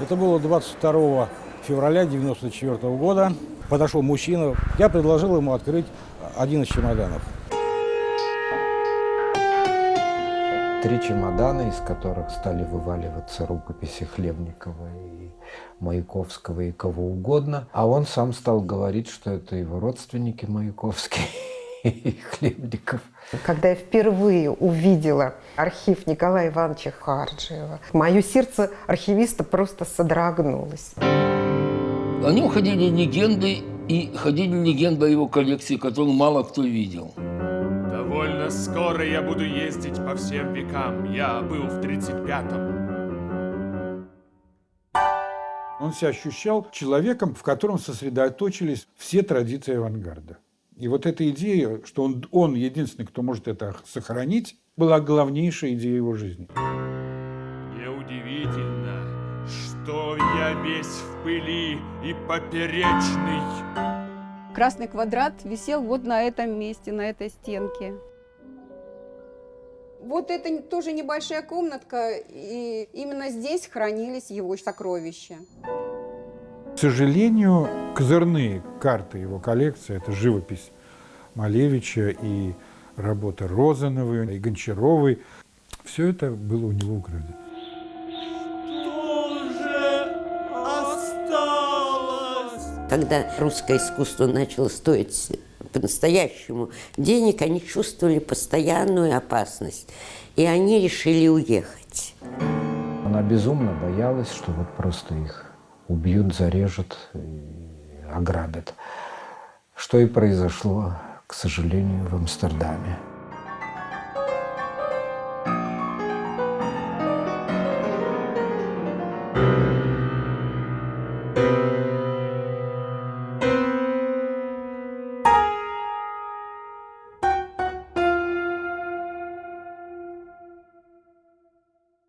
Это было 22 февраля 1994 года. Подошел мужчина. Я предложил ему открыть один из чемоданов. Три чемодана, из которых стали вываливаться рукописи Хлебникова и Маяковского и кого угодно. А он сам стал говорить, что это его родственники Маяковские и Хлебников. Когда я впервые увидела архив Николая Ивановича Харджиева, мое сердце архивиста просто содрогнулось. О нем ходили легенды, и ходили легенды о его коллекции, которую мало кто видел. Довольно скоро я буду ездить по всем векам. Я был в 35-м. Он себя ощущал человеком, в котором сосредоточились все традиции авангарда. И вот эта идея, что он, он единственный, кто может это сохранить, была главнейшая идея его жизни. Неудивительно, что я весь в пыли и поперечный. Красный квадрат висел вот на этом месте, на этой стенке. Вот это тоже небольшая комнатка, и именно здесь хранились его сокровища. К сожалению, козырные карты его коллекции – это живопись Малевича и работа Розановой, и Гончаровой. Все это было у него украдено. Когда русское искусство начало стоить по-настоящему денег, они чувствовали постоянную опасность, и они решили уехать. Она безумно боялась, что вот просто их убьют, зарежут и ограбят. Что и произошло, к сожалению, в Амстердаме.